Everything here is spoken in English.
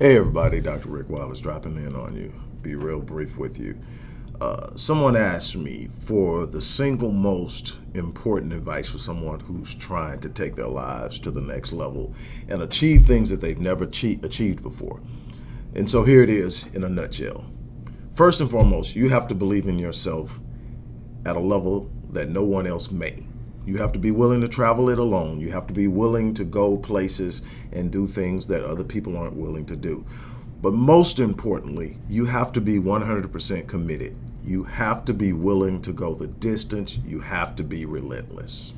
Hey everybody, Dr. Rick Wallace dropping in on you. Be real brief with you. Uh, someone asked me for the single most important advice for someone who's trying to take their lives to the next level and achieve things that they've never achieved before. And so here it is in a nutshell. First and foremost, you have to believe in yourself at a level that no one else may. You have to be willing to travel it alone. You have to be willing to go places and do things that other people aren't willing to do. But most importantly, you have to be 100% committed. You have to be willing to go the distance. You have to be relentless.